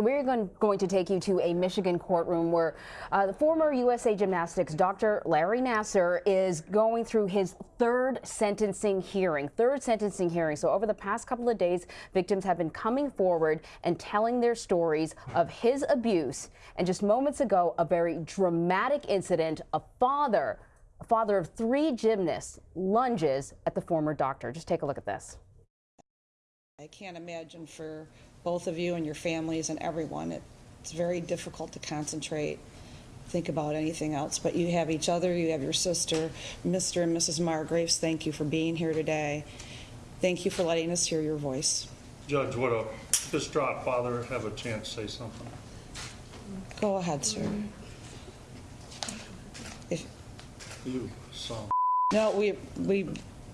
We're going, to take you to a Michigan courtroom where uh, the former USA Gymnastics Dr. Larry Nassar is going through his third sentencing hearing. Third sentencing hearing. So over the past couple of days, victims have been coming forward and telling their stories of his abuse. And just moments ago, a very dramatic incident. A father, a father of three gymnasts, lunges at the former doctor. Just take a look at this. I can't imagine for both of you and your families and everyone, it, it's very difficult to concentrate, think about anything else. But you have each other, you have your sister, Mr. and Mrs. Margraves. Thank you for being here today. Thank you for letting us hear your voice. Judge, would a distraught father have a chance to say something? Go ahead, sir. Mm-hmm. If, You son. no, we, we,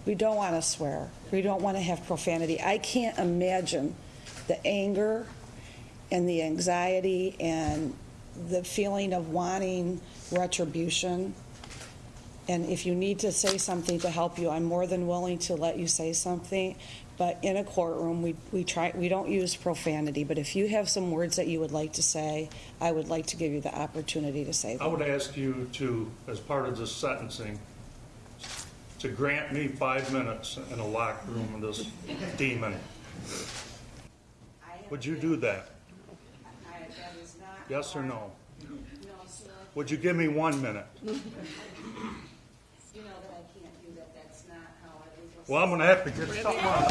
we don't want to swear. We don't want to have profanity. I can't imagine the anger and the anxiety and the feeling of wanting retribution. And if you need to say something to help you, I'm more than willing to let you say something. But in a courtroom, we, we try we don't use profanity. But if you have some words that you would like to say, I would like to give you the opportunity to say them. I would ask you to, as part of this sentencing, to grant me five minutes in a locked room with this demon. Would you do that? Yes or no? Would you give me one minute? You know that I can't do that. That's not how I legal. Well, I'm gonna have to get something on.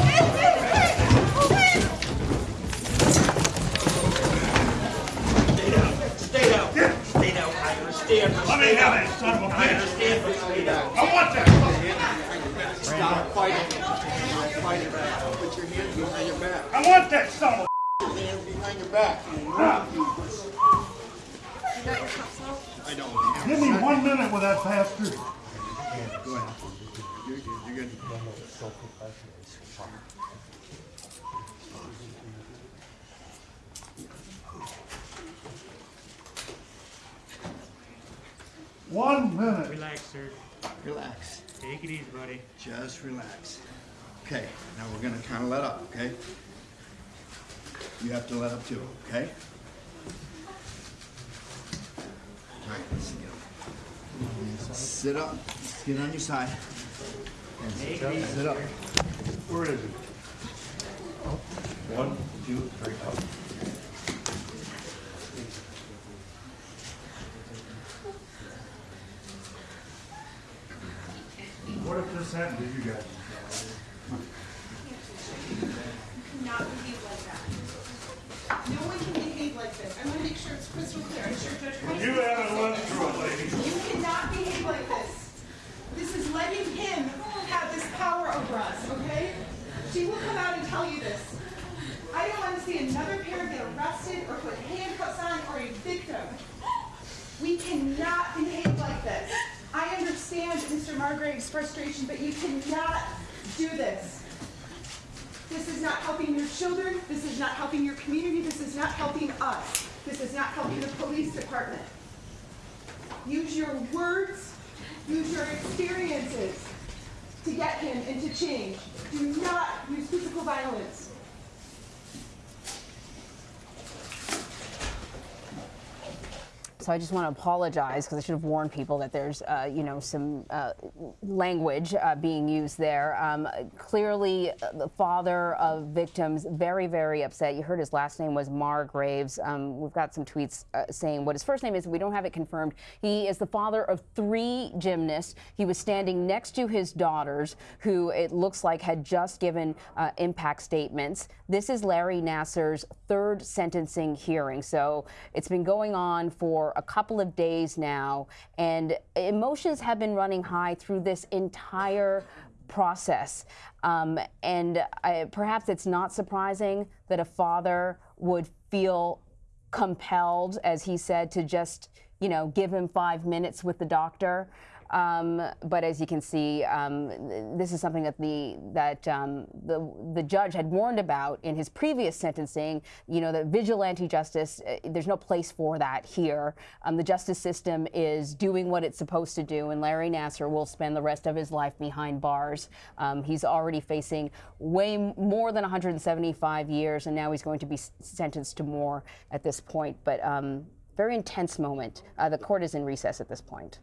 Stay down. Stay down. I understand. Let me have it, son of a I bitch. understand, but stay down. I want that. Stop fighting. Stop fighting. Put your hands behind your back. I want that son of a. Put your hands behind your back. I don't. Give me one minute with that bastard. Go ahead. You're good. You're good. One minute. Relax, sir. Relax. Take it easy, buddy. Just relax. Okay. Now we're gonna kind of let up. Okay. You have to let up too. Okay. All right. Let's get up. Sit up. Get on your side. And sit up. Sit up. Where is he? One, two, three, four. What if this happened to you guys? not behave like that. No one can behave like this. I want to make sure it's crystal clear. I'm sure Judge Price. You haven't lived through it, lady. You cannot behave like this. This is letting him have this power over us, okay? She will come out and tell you this. I don't want to see another parent get arrested or put handcuffs on or a victim. We cannot behave like this. I understand Mr. Margrave's frustration, but you cannot do this. This is not helping your children. This is not helping your community. This is not helping us. This is not helping the police department. Use your words, use your experiences to get him into change. Do not violence. So I just want to apologize because I should have warned people that there's, uh, you know, some uh, language uh, being used there. Um, clearly, uh, the father of victims very, very upset. You heard his last name was Margraves. Um, we've got some tweets uh, saying what his first name is. We don't have it confirmed. He is the father of three gymnasts. He was standing next to his daughters, who it looks like had just given uh, impact statements. This is Larry Nassar's third sentencing hearing. So it's been going on for a couple of days now, and emotions have been running high through this entire process. Um, and I, perhaps it's not surprising that a father would feel compelled, as he said, to just, you know, give him five minutes with the doctor. Um, but as you can see, um, this is something that the that um, the the judge had warned about in his previous sentencing. You know, that vigilante justice, uh, there's no place for that here. Um, the justice system is doing what it's supposed to do, and Larry Nassar will spend the rest of his life behind bars. Um, he's already facing way more than 175 years, and now he's going to be sentenced to more at this point. But um, very intense moment. Uh, the court is in recess at this point.